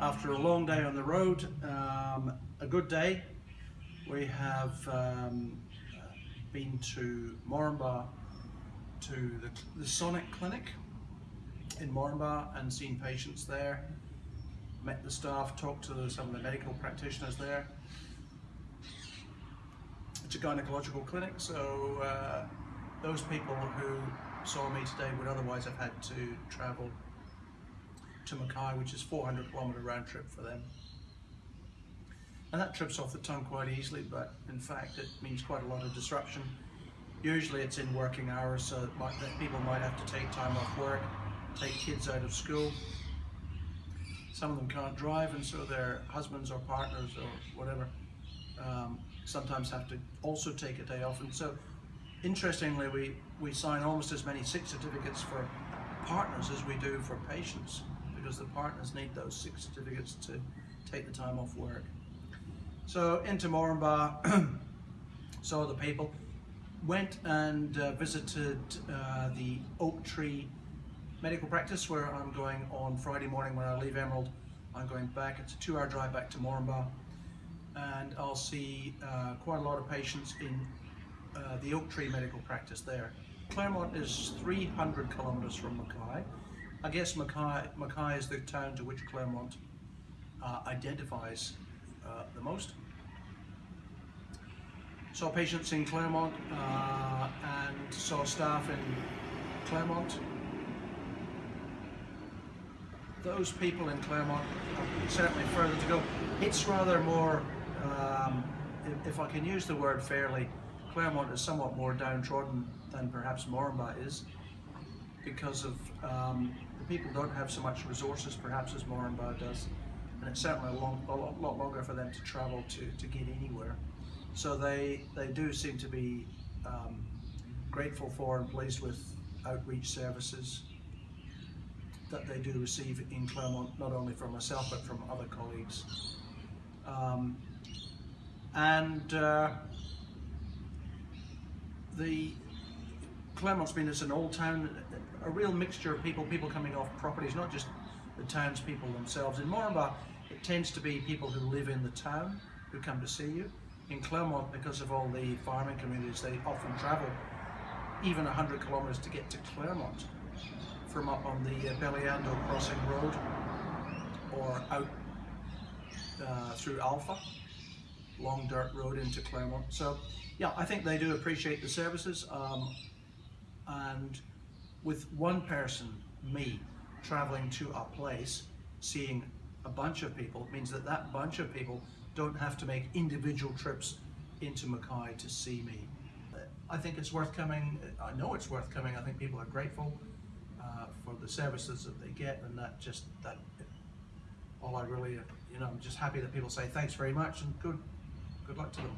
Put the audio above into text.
after a long day on the road, um, a good day. We have um, been to Moranbah to the, the Sonic Clinic in Moranbah and seen patients there. Met the staff, talked to some of the medical practitioners there. It's a gynecological clinic, so uh, those people who saw me today would otherwise have had to travel to Mackay, which is 400 kilometre round trip for them. And that trips off the tongue quite easily, but in fact it means quite a lot of disruption. Usually it's in working hours, so that, might, that people might have to take time off work, take kids out of school. Some of them can't drive, and so their husbands or partners or whatever um, sometimes have to also take a day off. And so, interestingly, we, we sign almost as many sick certificates for partners as we do for patients because the partners need those sick certificates to take the time off work. So into Moranbah, saw the people, went and uh, visited uh, the Oak Tree Medical Practice where I'm going on Friday morning when I leave Emerald. I'm going back, it's a two hour drive back to Moranbah and I'll see uh, quite a lot of patients in uh, the Oak Tree Medical Practice there. Clermont is 300 kilometres from Mackay. I guess Mackay, Mackay is the town to which Clermont uh, identifies uh, the most. Saw patients in Clermont uh, and saw staff in Clermont. Those people in Clermont are certainly further to go. It's rather more, um, if, I can use the word fairly, Claremont is somewhat more downtrodden than perhaps Moranbah is because of um, the people don't have so much resources perhaps as Moranbah does and it's certainly a, long, a lot, lot longer for them to travel to, to get anywhere. So they, they do seem to be um, grateful for and pleased with outreach services that they do receive in Clermont, not only from myself but from other colleagues. Um, and uh, the Clermont's been as an old town, a real mixture of people, people coming off properties, not just the townspeople themselves. In Moranbah, it tends to be people who live in the town who come to see you. In Clermont, because of all the farming communities, they often travel even 100 kilometres to get to Clermont from up on the uh, Belyando Crossing Road or out uh, through Alpha, long dirt road into Clermont. So yeah, I think they do appreciate the services um, and with one person, me, traveling to a place, seeing a bunch of people, means that that bunch of people don't have to make individual trips into Mackay to see me. I think it's worth coming, I know it's worth coming, I think people are grateful uh, for the services that they get and that just, that, all I really, you know, I'm just happy that people say thanks very much and good, good luck to them.